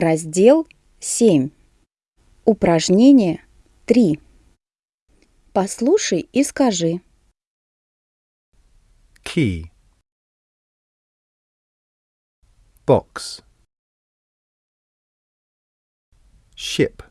Раздел 7. Упражнение 3. Послушай и скажи. key box ship